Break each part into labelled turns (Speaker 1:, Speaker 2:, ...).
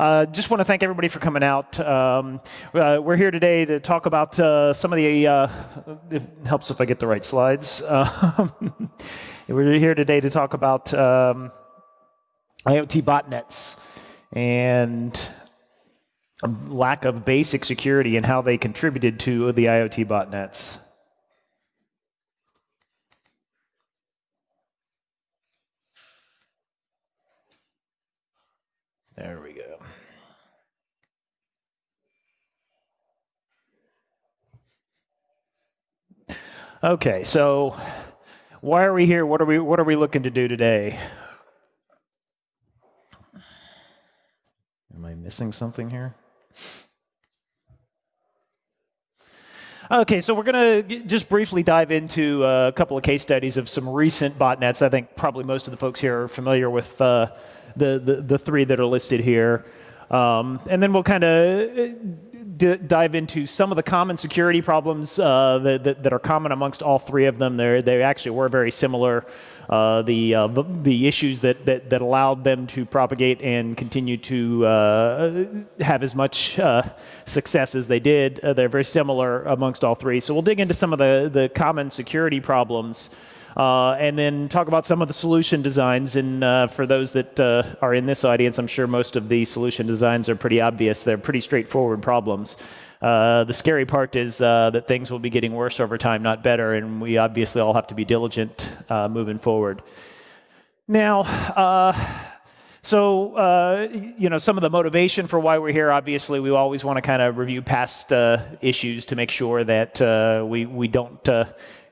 Speaker 1: Uh, just want to thank everybody for coming out. Um, uh, we're here today to talk about uh, some of the. Uh, it helps if I get the right slides. Um, we're here today to talk about um, IoT botnets and lack of basic security and how they contributed to the IoT botnets. There we go. Okay, so why are we here? What are we what are we looking to do today? Am I missing something here? Okay, so we're going to just briefly dive into uh, a couple of case studies of some recent botnets. I think probably most of the folks here are familiar with uh, the, the, the, three that are listed here. Um, and then we'll kind of dive into some of the common security problems uh, that, that, that, are common amongst all three of them. They're, they actually were very similar. Uh, the, uh, the, issues that, that that allowed them to propagate and continue to uh, have as much uh, success as they did. Uh, they're very similar amongst all three. So we'll dig into some of the the common security problems. Uh, and then talk about some of the solution designs. And uh, for those that uh, are in this audience, I'm sure most of the solution designs are pretty obvious. They're pretty straightforward problems. Uh, the scary part is uh, that things will be getting worse over time, not better, and we obviously all have to be diligent moving forward. Now, so, uh, you know, some of the motivation for why we're here, obviously, we always want to kind of review past uh, issues to make sure that uh, we, we don't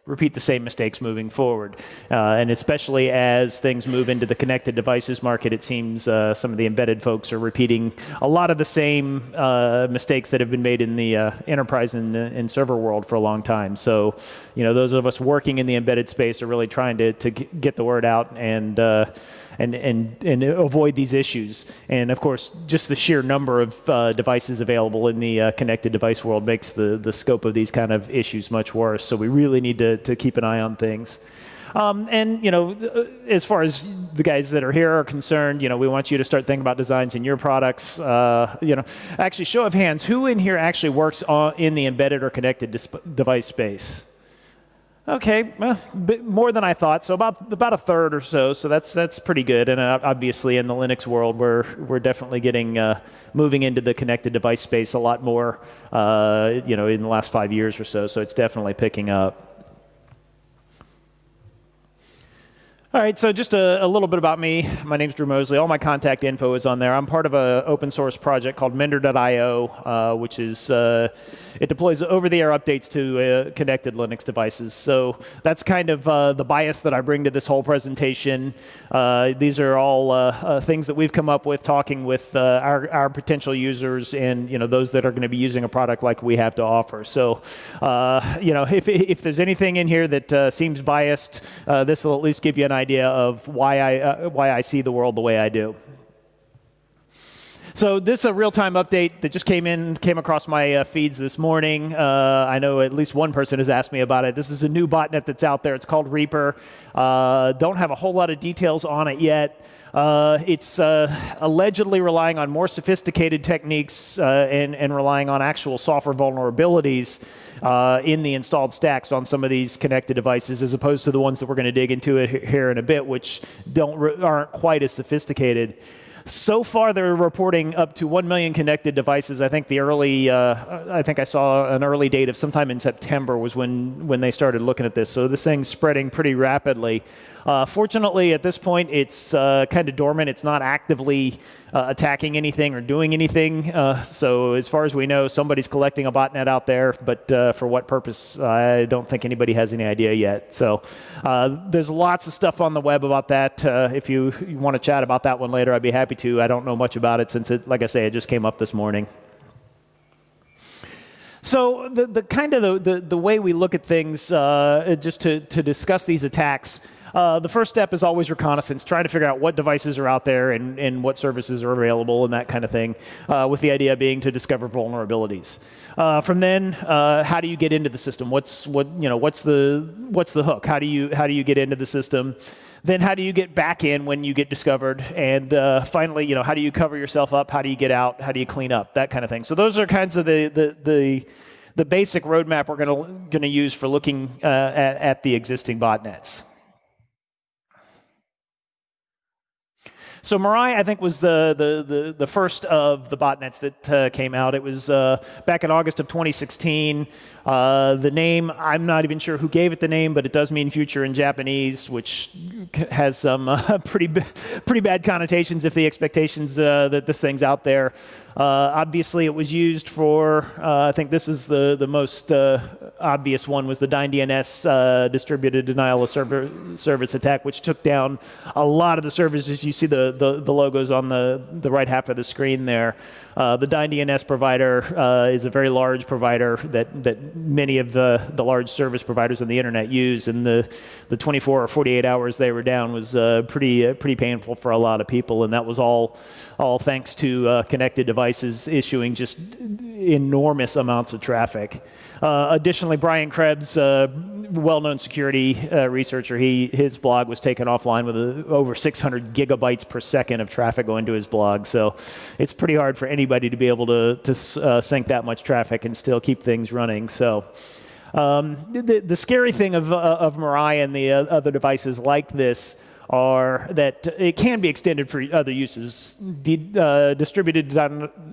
Speaker 1: repeat the same mistakes moving forward. Uh, and especially as things move into the connected devices market, it seems uh, some of the embedded folks are repeating a lot of the same uh, mistakes that have been made in the uh, enterprise and, and, server world for a long time. So, you know, those of us working in the embedded space are really trying to, to get the word out and uh, and, and, and avoid these issues. And of course, just the sheer number of uh, devices available in the uh, connected device world makes the, the scope of these kind of issues much worse. So we really need to, to keep an eye on things. Um, and you know, uh, as far as the guys that are here are concerned, you know, we want you to start thinking about designs in your products. Uh, you know, actually, show of hands, who in here actually works in the embedded or connected device space? Okay, well, more than I thought. So about about a third or so. So that's that's pretty good. And uh, obviously, in the Linux world, we're we're definitely getting uh, moving into the connected device space a lot more. Uh, you know, in the last five years or so. So it's definitely picking up. All right, so just a, a, little bit about me. My name is Drew Moseley. All my contact info is on there. I'm part of an open source project called Mender.io, uh, which is uh, it deploys over-the-air updates to uh, connected Linux devices. So that's kind of uh, the bias that I bring to this whole presentation. Uh, these are all uh, things that we've come up with, talking with our, our potential users and you know those that are going to be using a product like we have to offer. So you know if if there's anything in here that seems biased, this will at least give you an idea of why I, uh, why I see the world the way I do. So this is a real-time update that just came in, came across my uh, feeds this morning. Uh, I know at least one person has asked me about it. This is a new botnet that's out there. It's called Reaper. Uh, don't have a whole lot of details on it yet. Uh, it's uh, allegedly relying on more sophisticated techniques uh, and, and relying on actual software vulnerabilities uh, in the installed stacks on some of these connected devices, as opposed to the ones that we're going to dig into here in a bit, which don't aren't quite as sophisticated. So far, they're reporting up to 1 million connected devices. I think the early, uh, I think I saw an early date of sometime in September was when, when they started looking at this. So this thing's spreading pretty rapidly. Uh, fortunately, at this point, it's uh, kind of dormant. It's not actively uh, attacking anything or doing anything. Uh, so as far as we know, somebody's collecting a botnet out there, but uh, for what purpose, I don't think anybody has any idea yet. So uh, there's lots of stuff on the web about that. if you, you want to chat about that one later, I'd be happy to. I don't know much about it since, it, like I say, it just came up this morning. So the, the kind of the, the, the, way we look at things, uh, just to, to discuss these attacks, Uh, the first step is always reconnaissance, trying to figure out what devices are out there and, and what services are available and that kind of thing, uh, with the idea being to discover vulnerabilities. Uh, from then, uh, how do you get into the system? What's what you know? What's the what's the hook? How do you how do you get into the system? Then how do you get back in when you get discovered? And uh, finally, you know, how do you cover yourself up? How do you get out? How do you clean up? That kind of thing. So those are kinds of the the the, the basic roadmap we're going to use for looking uh, at, at the existing botnets. So Mirai, I think, was the, the, the, the first of the botnets that uh, came out. It was uh, back in August of 2016. Uh, the name, I'm not even sure who gave it the name, but it does mean future in Japanese, which has some uh, pretty, pretty bad connotations if the expectations uh, that this thing's out there. Uh, obviously, it was used for, uh, I think this is the, the most uh, obvious one, was the Dyn DNS uh, distributed denial of server, service attack, which took down a lot of the services. You see the, the, the logos on the, the right half of the screen there. Uh, the Dyn DNS provider uh, is a very large provider that, that many of the, the large service providers on the internet use, and the, the 24 or 48 hours they were down was uh, pretty, uh, pretty painful for a lot of people, and that was all, all thanks to uh, connected devices issuing just enormous amounts of traffic. Uh, additionally, Brian Krebs, uh, well-known security uh, researcher, he, his blog was taken offline with a, over 600 gigabytes per second of traffic going to his blog. So it's pretty hard for anybody to be able to, to uh, sink that much traffic and still keep things running. So um, the, the scary thing of, uh, of and the uh, other devices like this are that it can be extended for other uses. De uh, distributed,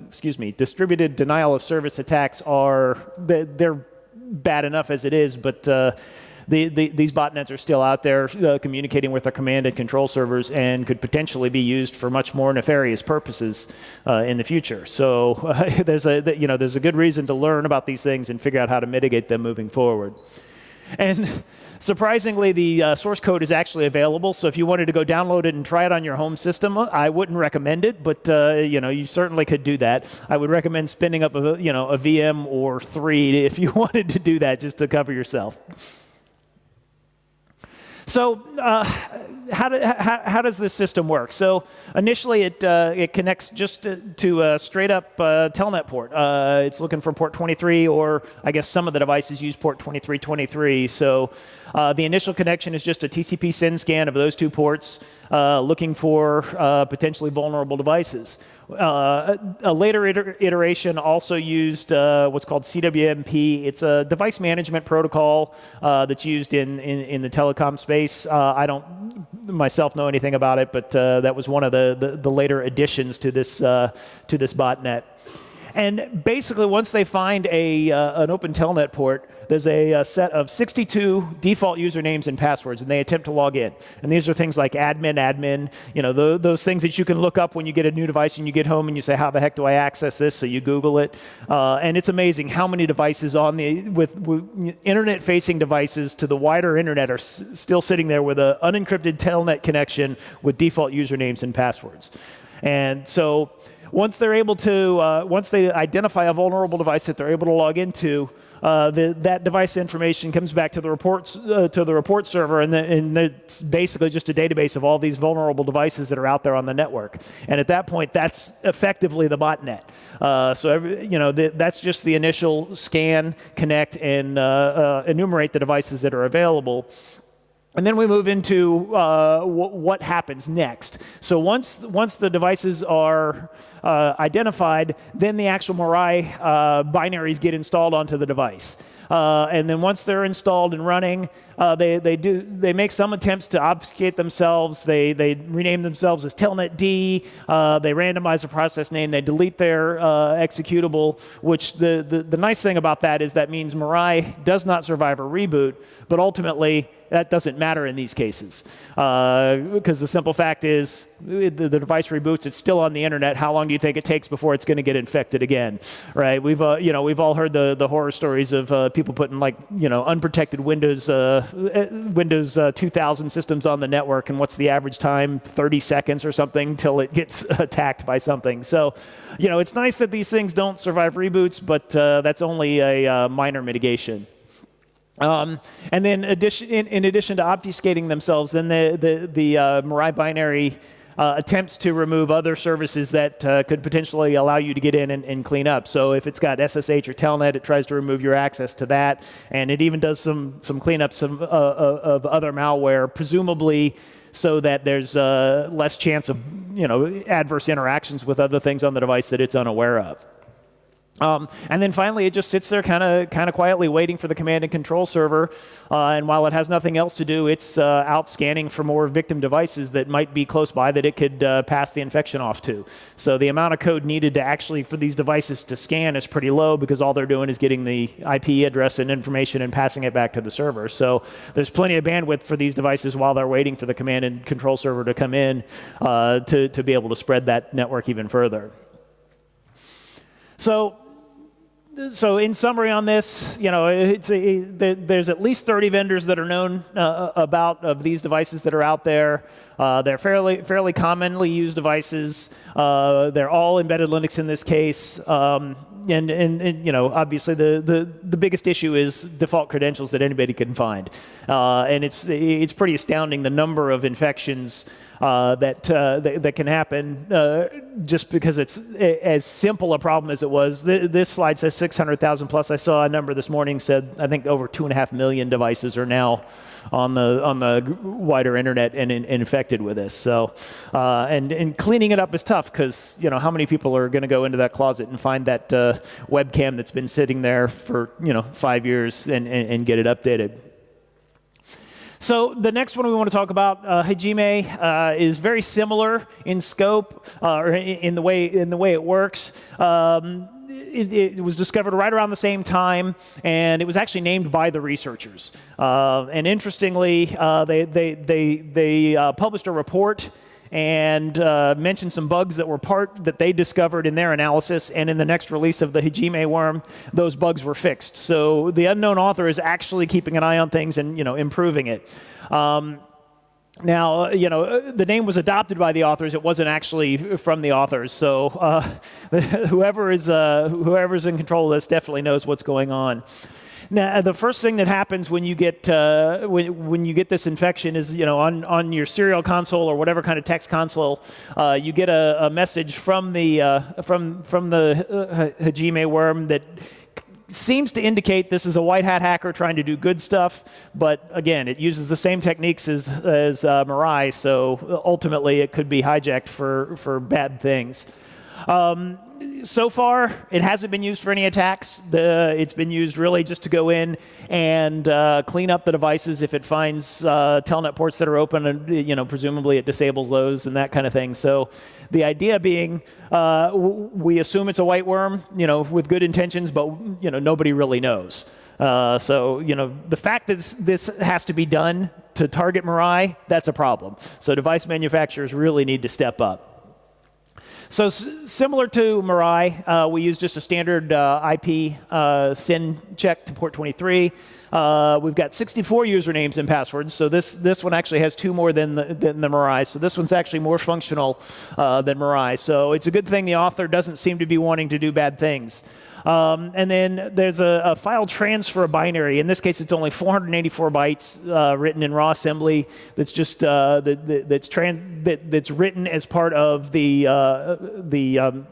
Speaker 1: excuse me, distributed denial of service attacks are they're bad enough as it is, but uh, the, the, these botnets are still out there uh, communicating with our command and control servers and could potentially be used for much more nefarious purposes uh, in the future. So uh, there's a you know there's a good reason to learn about these things and figure out how to mitigate them moving forward. And surprisingly, the uh, source code is actually available. So if you wanted to go download it and try it on your home system, I wouldn't recommend it, but uh, you know you certainly could do that. I would recommend spinning up a you know a VM or three if you wanted to do that, just to cover yourself. So uh, how, do, how, how, does this system work? So initially, it, uh, it connects just to, to a straight up uh, telnet port. Uh, it's looking for port 23, or I guess some of the devices use port 2323. So uh, the initial connection is just a TCP SYN scan of those two ports, uh, looking for potentially vulnerable devices. Uh, a later iter iteration also used uh, what's called CWMP. It's a device management protocol uh, that's used in, in, in, the telecom space. Uh, I don't myself know anything about it, but uh, that was one of the, the, the, later additions to this, uh, to this botnet. And basically, once they find a, an open telnet port, there's a, a, set of 62 default usernames and passwords, and they attempt to log in. And these are things like admin, admin, you know, the, those things that you can look up when you get a new device and you get home and you say, how the heck do I access this? So you Google it. Uh, and it's amazing how many devices on the, with, with internet-facing devices to the wider internet are still sitting there with an unencrypted telnet connection with default usernames and passwords. And so once they're able to, uh, once they identify a vulnerable device that they're able to log into, uh, the, that device information comes back to the reports uh, to the report server, and, the, and, it's basically just a database of all these vulnerable devices that are out there on the network. And at that point, that's effectively the botnet. Uh, so every, you know the, that's just the initial scan, connect, and uh, uh, enumerate the devices that are available. And then we move into uh, what happens next. So once, once the devices are identified, then the actual Mirai uh, binaries get installed onto the device. Uh, and then once they're installed and running, uh, they, they, do, they make some attempts to obfuscate themselves. They, they rename themselves as Telnet D. Uh, they randomize the process name. They delete their uh, executable, which the, the, the nice thing about that is that means Mirai does not survive a reboot, but ultimately that doesn't matter in these cases. Because uh, the simple fact is, the, the, device reboots, it's still on the internet. How long do you think it takes before it's going to get infected again? Right? We've, uh, you know, we've all heard the, the horror stories of uh, people putting like, you know, unprotected Windows, uh, uh, Windows uh, 2000 systems on the network, and what's the average time? 30 seconds or something till it gets attacked by something. So, you know, it's nice that these things don't survive reboots, but that's only a minor mitigation. Um, and then addition, in, in, addition to obfuscating themselves, then the, the, the uh, Mirai binary uh, attempts to remove other services that uh, could potentially allow you to get in and, and, clean up. So if it's got SSH or Telnet, it tries to remove your access to that, and it even does some some cleanups of, uh, uh, of other malware, presumably so that there's uh, less chance of you know adverse interactions with other things on the device that it's unaware of. Um, and then finally, it just sits there kind of kind of quietly waiting for the command and control server. Uh, and while it has nothing else to do, it's uh, out scanning for more victim devices that might be close by that it could uh, pass the infection off to. So the amount of code needed to actually for these devices to scan is pretty low because all they're doing is getting the IP address and information and passing it back to the server. So there's plenty of bandwidth for these devices while they're waiting for the command and control server to come in uh, to, to be able to spread that network even further. So so in summary on this, you know, it's a, there's at least 30 vendors that are known uh, about of these devices that are out there. Uh, they're fairly fairly commonly used devices. Uh, they're all embedded Linux in this case. Um, and, and, and, you know, obviously the, the, the biggest issue is default credentials that anybody can find. Uh, and it's, it's pretty astounding the number of infections uh, that, uh, that, that can happen uh, just because it's as simple a problem as it was. this slide says 600,000 plus. I saw a number this morning said I think over two and a half million devices are now on the on the wider internet and, and infected with this. So, uh, and and cleaning it up is tough because you know how many people are going to go into that closet and find that uh, webcam that's been sitting there for you know five years and, and, and get it updated. So the next one we want to talk about, uh, Hajime, uh, is very similar in scope uh, or in the way in the way it works. Um, it, it, was discovered right around the same time, and it was actually named by the researchers. Uh, and interestingly, uh, they they they they uh, published a report and uh, mentioned some bugs that were part that they discovered in their analysis. And in the next release of the Hajime worm, those bugs were fixed. So the unknown author is actually keeping an eye on things and you know improving it. Um, now, you know, the name was adopted by the authors. It wasn't actually from the authors. So uh, whoever is uh, whoever's in control of this definitely knows what's going on. Now, the first thing that happens when you get uh, when, when you get this infection is you know on, on your serial console or whatever kind of text console, uh, you get a, a, message from the uh, from from the uh, Hajime worm that seems to indicate this is a white hat hacker trying to do good stuff, but again, it uses the same techniques as, as uh, Mirai, so ultimately it could be hijacked for, for bad things. Um, so far, it hasn't been used for any attacks. The, it's been used really just to go in and uh, clean up the devices if it finds uh, telnet ports that are open, and you know, presumably it disables those and that kind of thing. So, the idea being, uh, we assume it's a white worm, you know, with good intentions, but you know, nobody really knows. Uh, so, you know, the fact that this, this has to be done to target Mirai, that's a problem. So, device manufacturers really need to step up. So similar to Mirai, uh, we use just a standard uh, IP uh, SYN check to port 23. Uh, we've got 64 usernames and passwords, so this, this one actually has two more than the, than the Mirai. So this one's actually more functional uh, than Mirai. So it's a good thing the author doesn't seem to be wanting to do bad things. Um, and then there's a, a, file transfer binary. In this case, it's only 484 bytes uh, written in raw assembly. That's just uh, that, that, that's that, that's written as part of the uh, the um,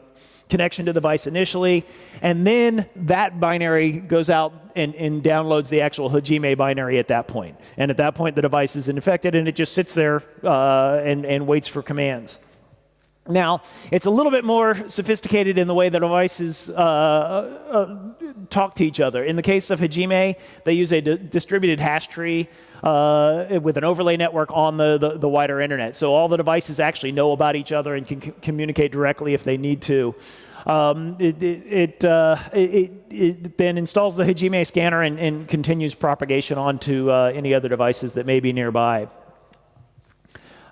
Speaker 1: connection to the device initially, and then that binary goes out and, and, downloads the actual Hajime binary at that point. And at that point, the device is infected, and it just sits there uh, and, and waits for commands. Now, it's a little bit more sophisticated in the way the devices uh, uh, talk to each other. In the case of Hajime, they use a distributed hash tree uh, with an overlay network on the, the, the, wider internet. So all the devices actually know about each other and can communicate directly if they need to. Um, it, it, uh, it, it, then installs the Hajime scanner and, and continues propagation onto uh, any other devices that may be nearby.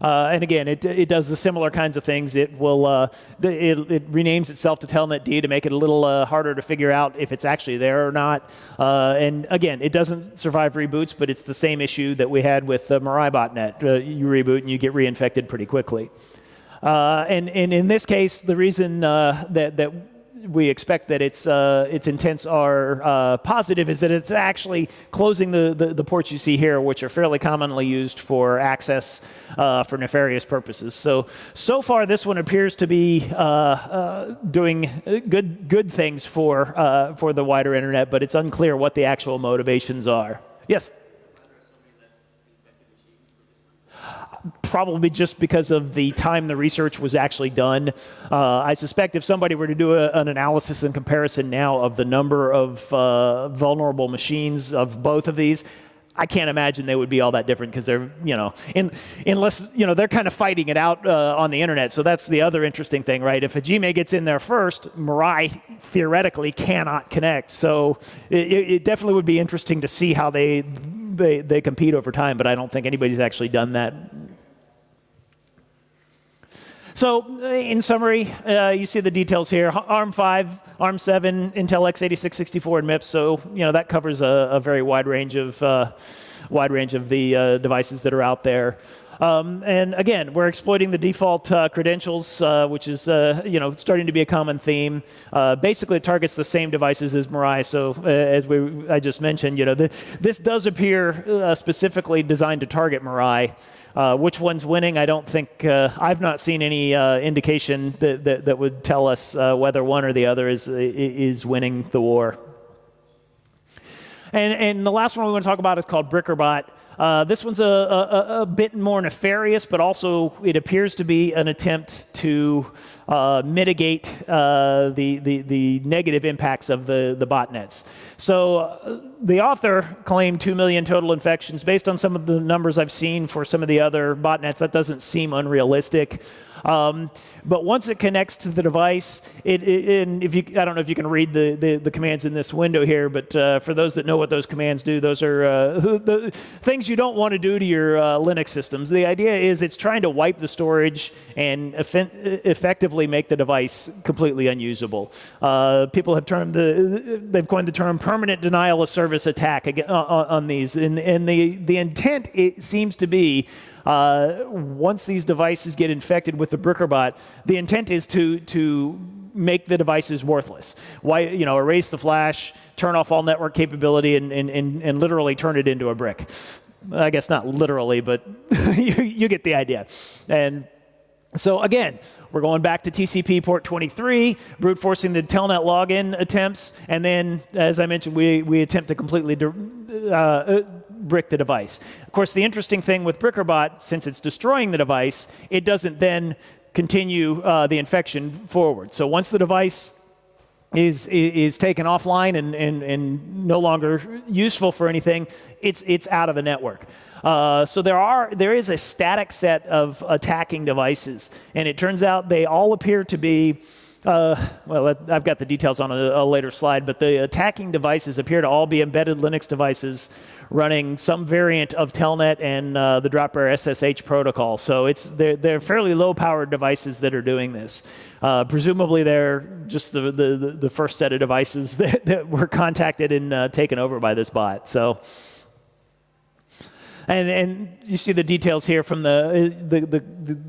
Speaker 1: Uh, and again, it, it does the similar kinds of things. It will uh, it, it, renames itself to Telnet D to make it a little uh, harder to figure out if it's actually there or not. Uh, and again, it doesn't survive reboots, but it's the same issue that we had with the Mirai botnet. Uh, you reboot and you get reinfected pretty quickly. Uh, and, and in this case, the reason that, that we expect that its uh, its intents are uh, positive is that it's actually closing the, the, the ports you see here, which are fairly commonly used for access uh, for nefarious purposes. So so far, this one appears to be uh, uh, doing good good things for uh, for the wider internet, but it's unclear what the actual motivations are. Yes. Probably just because of the time the research was actually done. Uh, I suspect if somebody were to do a, an analysis and comparison now of the number of uh, vulnerable machines of both of these, I can't imagine they would be all that different because they're, you know, in, unless, you know, they're kind of fighting it out uh, on the internet. So that's the other interesting thing, right? If Hajime gets in there first, Mirai theoretically cannot connect. So it, it definitely would be interesting to see how they, they, they compete over time, but I don't think anybody's actually done that so in summary, uh, you see the details here. ARM5, ARM7, Intel x86-64, and MIPS. So you know that covers a, a very wide range of uh, wide range of the uh, devices that are out there. Um, and again, we're exploiting the default uh, credentials, uh, which is uh, you know starting to be a common theme. Basically, it targets the same devices as Mirai. So as we I just mentioned, you know the, this does appear specifically designed to target Mirai. Uh, which one's winning? I don't think uh, I've not seen any uh, indication that, that, that would tell us uh, whether one or the other is is winning the war. And and the last one we want to talk about is called Brickerbot. Uh, this one's a, a, a, bit more nefarious, but also it appears to be an attempt to uh, mitigate the, the, the, negative impacts of the, the botnets. So uh, the author claimed 2 million total infections. Based on some of the numbers I've seen for some of the other botnets, that doesn't seem unrealistic. Um, but once it connects to the device, it, it, and if you, I don't know if you can read the, the, the commands in this window here, but uh, for those that know what those commands do, those are uh, the things you don't want to do to your uh, Linux systems. The idea is it's trying to wipe the storage and effectively make the device completely unusable. Uh, people have termed the, they've coined the term permanent denial of service attack on, on these, and, and the, the intent it seems to be uh, once these devices get infected with the Brickerbot, the intent is to, to make the devices worthless. Why, you know, erase the flash, turn off all network capability, and, and, and, and literally turn it into a brick. I guess not literally, but you, you get the idea. And so again, we're going back to TCP port 23, brute forcing the telnet login attempts, and then, as I mentioned, we, we attempt to completely uh, brick the device. Of course, the interesting thing with Brickerbot, since it's destroying the device, it doesn't then continue uh, the infection forward. So once the device is, is taken offline and, and, and no longer useful for anything, it's, it's out of the network. Uh, so there are there is a static set of attacking devices, and it turns out they all appear to be uh, well, I've got the details on a, a, later slide, but the attacking devices appear to all be embedded Linux devices running some variant of Telnet and uh, the Dropbear SSH protocol. So it's they're, they're fairly low-powered devices that are doing this. Uh, presumably, they're just the, the, the, first set of devices that, that were contacted and uh, taken over by this bot. So. And, and you see the details here from the, the, the,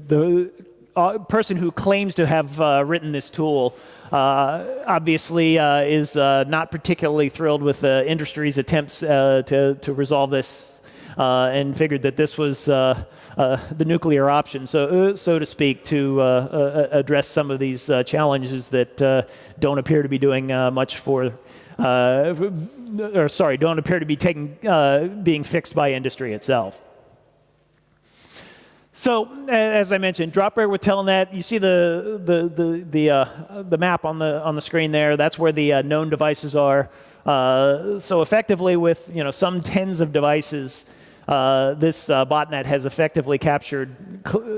Speaker 1: the uh, person who claims to have uh, written this tool uh, obviously uh, is uh, not particularly thrilled with the industry's attempts uh, to, to resolve this and figured that this was the nuclear option, so, so to speak, to address some of these challenges that don't appear to be doing much for, or sorry, don't appear to be taking, being fixed by industry itself. So as I mentioned, Dropbear with Telnet. You see the the the the, uh, the map on the on the screen there. That's where the uh, known devices are. Uh, so effectively, with you know some tens of devices, uh, this uh, botnet has effectively captured,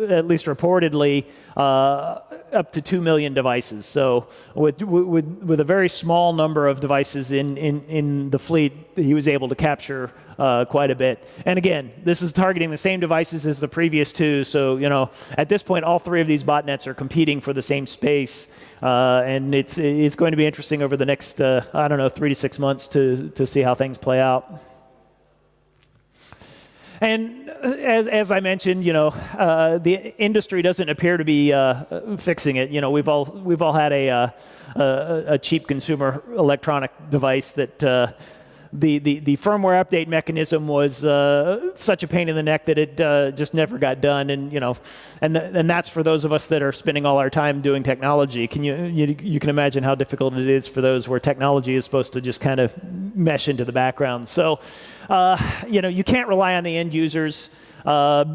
Speaker 1: at least reportedly, uh, up to 2 million devices. So with, with, with a very small number of devices in, in, in the fleet, he was able to capture uh, quite a bit. And again, this is targeting the same devices as the previous two. So you know, at this point, all three of these botnets are competing for the same space. Uh, and it's, it's going to be interesting over the next, uh, I don't know, three to six months to, to see how things play out. And as, as, I mentioned, you know, uh, the industry doesn't appear to be uh, fixing it. You know, we've all we've all had a uh, a, a, cheap consumer electronic device that uh, the, the, the firmware update mechanism was uh, such a pain in the neck that it uh, just never got done. And, you know, and, th and that's for those of us that are spending all our time doing technology. Can you, you, you can imagine how difficult it is for those where technology is supposed to just kind of mesh into the background. So, uh, you know, you can't rely on the end users. Uh,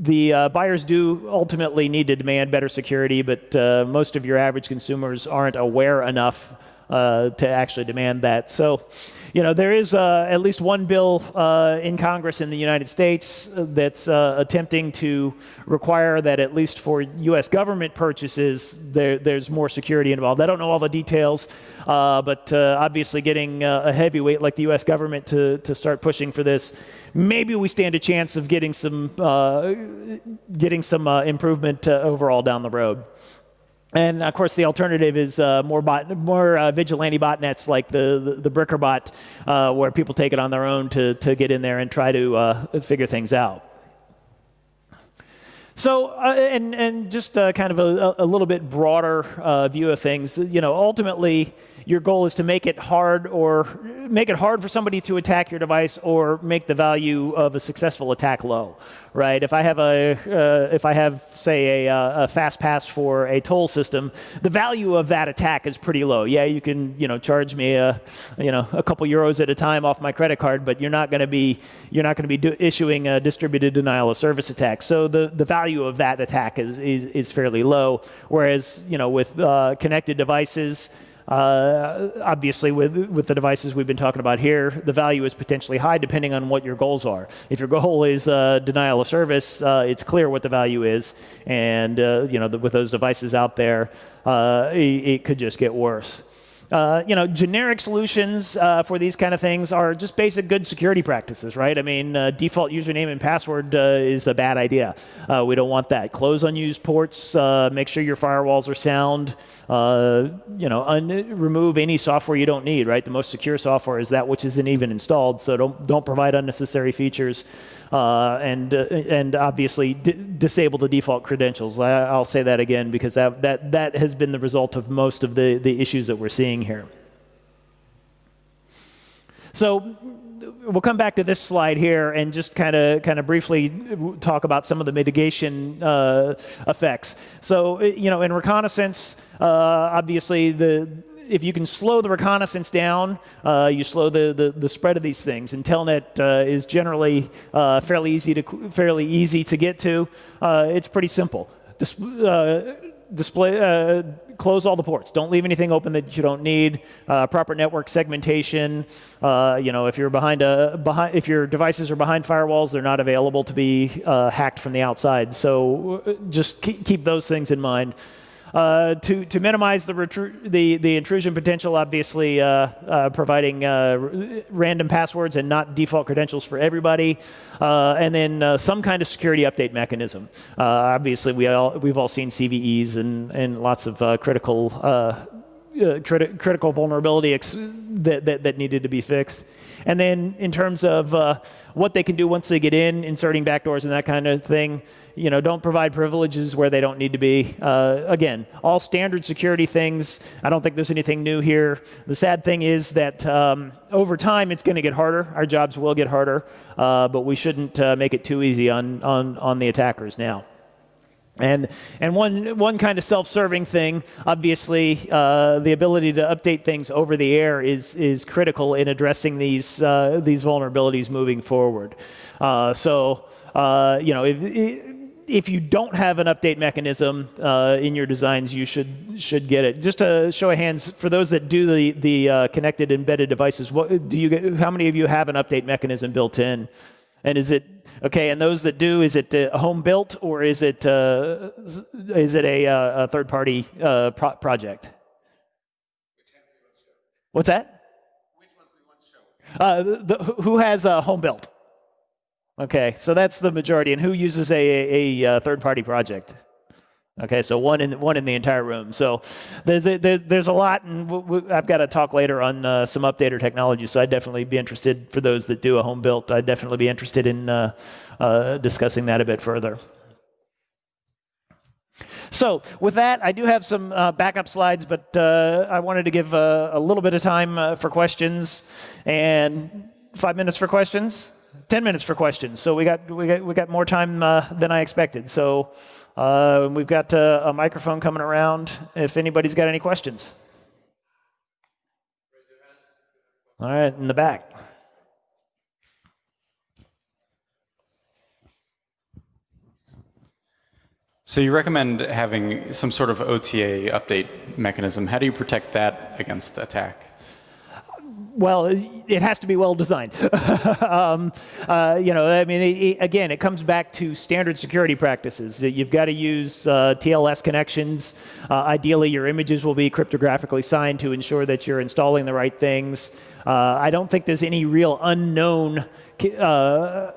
Speaker 1: the uh, buyers do ultimately need to demand better security, but uh, most of your average consumers aren't aware enough uh, to actually demand that. So you know, there is uh, at least one bill uh, in Congress in the United States uh, that's uh, attempting to require that at least for U.S. government purchases, there, there's more security involved. I don't know all the details, uh, but uh, obviously getting a heavyweight like the U.S. government to, to start pushing for this, maybe we stand a chance of getting some, getting some improvement overall down the road. And of course, the alternative is uh, more, bot, more uh, vigilante botnets like the, the, the BrickerBot, uh, where people take it on their own to, to get in there and try to uh, figure things out. So, uh, and, and just uh, kind of a, a, little bit broader view of things, you know, ultimately, your goal is to make it hard or make it hard for somebody to attack your device or make the value of a successful attack low, right? If I have a, uh, if I have say a, uh, a, fast pass for a toll system, the value of that attack is pretty low. Yeah, you can you know charge me a, you know a couple euros at a time off my credit card, but you're not going to be you're not going to be issuing a distributed denial of service attack. So the the value of that attack is is, is fairly low. Whereas you know with uh, connected devices. Uh, obviously, with, with the devices we've been talking about here, the value is potentially high depending on what your goals are. If your goal is uh, denial of service, uh, it's clear what the value is. And uh, you know, the, with those devices out there, uh, it, it could just get worse. Uh, you know, generic solutions uh, for these kind of things are just basic good security practices, right? I mean, uh, default username and password uh, is a bad idea. Uh, we don't want that. Close unused ports. make sure your firewalls are sound. you know, remove any software you don't need, right? The most secure software is that which isn't even installed. So don't don't provide unnecessary features. Uh, and uh, and obviously disable the default credentials. I, will say that again because that, that that has been the result of most of the the issues that we're seeing here. So we'll come back to this slide here and just kind of kind of briefly talk about some of the mitigation uh, effects. So you know, in reconnaissance, uh, obviously the if you can slow the reconnaissance down, uh, you slow the, the, the, spread of these things. And Telnet uh, is generally uh, fairly easy to fairly easy to get to. Uh, it's pretty simple. Dis uh, display uh, close all the ports. Don't leave anything open that you don't need. proper network segmentation. you know, if you're behind a behind if your devices are behind firewalls, they're not available to be hacked from the outside. So just keep those things in mind. Uh, to, to minimize the, the, the, intrusion potential, obviously uh, uh, providing uh, random passwords and not default credentials for everybody, uh, and then some kind of security update mechanism. obviously, we all, we've all seen CVEs and, and lots of critical, criti critical vulnerability that, that, that needed to be fixed. And then in terms of uh, what they can do once they get in, inserting backdoors and that kind of thing, you know, don't provide privileges where they don't need to be. Uh, again, all standard security things. I don't think there's anything new here. The sad thing is that um, over time it's going to get harder. Our jobs will get harder, uh, but we shouldn't uh, make it too easy on, on, on the attackers now. And, and one, one kind of self-serving thing, obviously, uh, the ability to update things over the air is, is critical in addressing these, uh, these vulnerabilities moving forward. Uh, so, uh, you know, if, if you don't have an update mechanism uh, in your designs, you should, should get it. Just a show of hands, for those that do the, the uh, connected embedded devices, what, do you get, how many of you have an update mechanism built in? And is it Okay, and those that do, is it uh, home built or is it uh, is it a, uh, a third party uh, pro project? What's that? Uh, the, who has a home built? Okay, so that's the majority. And who uses a, a, a third party project? Okay, so one in one in the entire room. So there's there, there's a lot, and I've got to talk later on uh, some updater technology. So I'd definitely be interested for those that do a home built. I'd definitely be interested in uh, uh, discussing that a bit further. So with that, I do have some uh, backup slides, but uh, I wanted to give uh, a little bit of time uh, for questions, and five minutes for questions, ten minutes for questions. So we got we got we got more time uh, than I expected. So. Uh, we've got uh, a microphone coming around if anybody's got any questions. All right, in the back.
Speaker 2: So you recommend having some sort of OTA update mechanism. How do you protect that against attack?
Speaker 1: Well, it has to be well designed. um, uh, you know, I mean, it, it, again, it comes back to standard security practices. You've got to use uh, TLS connections. Uh, ideally, your images will be cryptographically signed to ensure that you're installing the right things. Uh, I don't think there's any real unknown uh,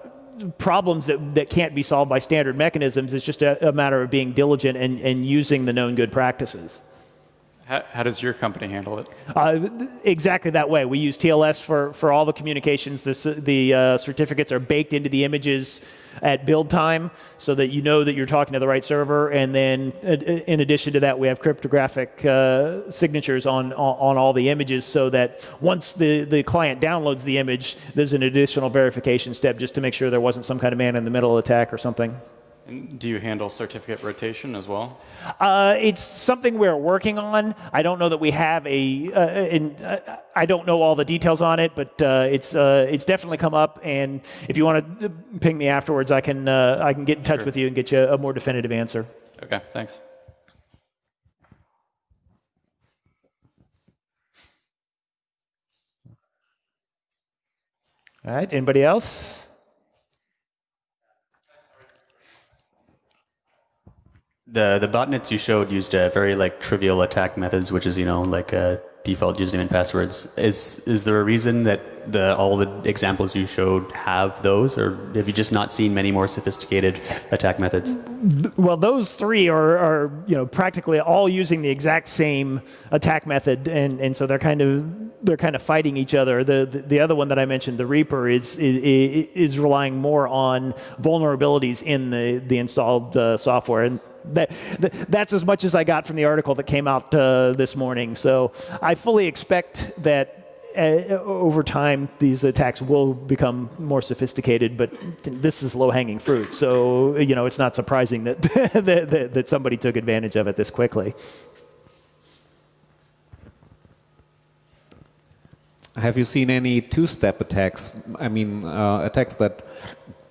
Speaker 1: problems that, that can't be solved by standard mechanisms. It's just a, a matter of being diligent and, and using the known good practices.
Speaker 2: How, how, does your company handle it?
Speaker 1: Uh, exactly that way. We use TLS for, for all the communications. The, the uh, certificates are baked into the images at build time so that you know that you're talking to the right server. And then uh, in addition to that, we have cryptographic uh, signatures on, on all the images so that once the, the client downloads the image, there's an additional verification step just to make sure there wasn't some kind of man in the middle attack or something.
Speaker 2: And do you handle certificate rotation as well?
Speaker 1: Uh, it's something we're working on. I don't know that we have a. Uh, in, uh, I don't know all the details on it, but uh, it's uh, it's definitely come up. And if you want to ping me afterwards, I can uh, I can get in touch sure. with you and get you a more definitive answer.
Speaker 2: Okay, thanks.
Speaker 1: All right. Anybody else?
Speaker 3: The the botnets you showed used uh, very like trivial attack methods, which is you know like uh, default username and passwords. Is is there a reason that the all the examples you showed have those, or have you just not seen many more sophisticated attack methods?
Speaker 1: Well, those three are, are you know practically all using the exact same attack method, and, and so they're kind of they're kind of fighting each other. The, the, the other one that I mentioned, the Reaper, is is, is relying more on vulnerabilities in the the installed uh, software and that, that's as much as I got from the article that came out uh, this morning. So I fully expect that over time these attacks will become more sophisticated, but this is low-hanging fruit. So you know it's not surprising that, that, that somebody took advantage of it this quickly.
Speaker 4: Have you seen any two-step attacks? I mean, uh, attacks that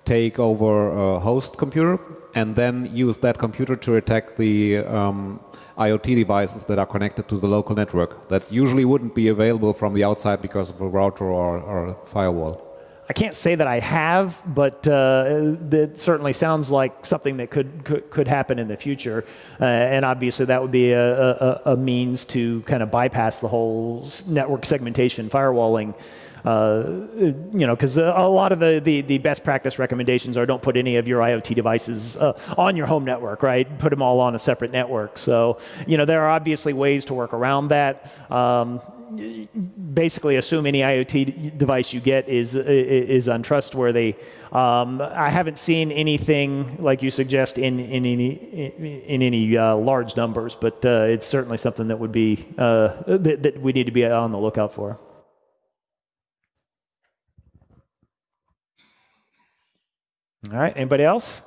Speaker 4: take over a host computer and then use that computer to attack the um, IoT devices that are connected to the local network that usually wouldn't be available from the outside because of a router or, or firewall.
Speaker 1: I can't say that I have, but uh, that certainly sounds like something that could could, could happen in the future. Uh, and obviously, that would be a, a, a, means to kind of bypass the whole network segmentation firewalling you know, because a lot of the, the, the, best practice recommendations are don't put any of your IoT devices uh, on your home network, right? Put them all on a separate network. So, you know, there are obviously ways to work around that. Um, basically assume any IoT device you get is is untrustworthy. Um, I haven't seen anything like you suggest in in any in any uh, large numbers, but uh, it's certainly something that would be uh, that, that we need to be on the lookout for. All right, anybody else?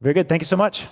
Speaker 1: Very good. Thank you so much.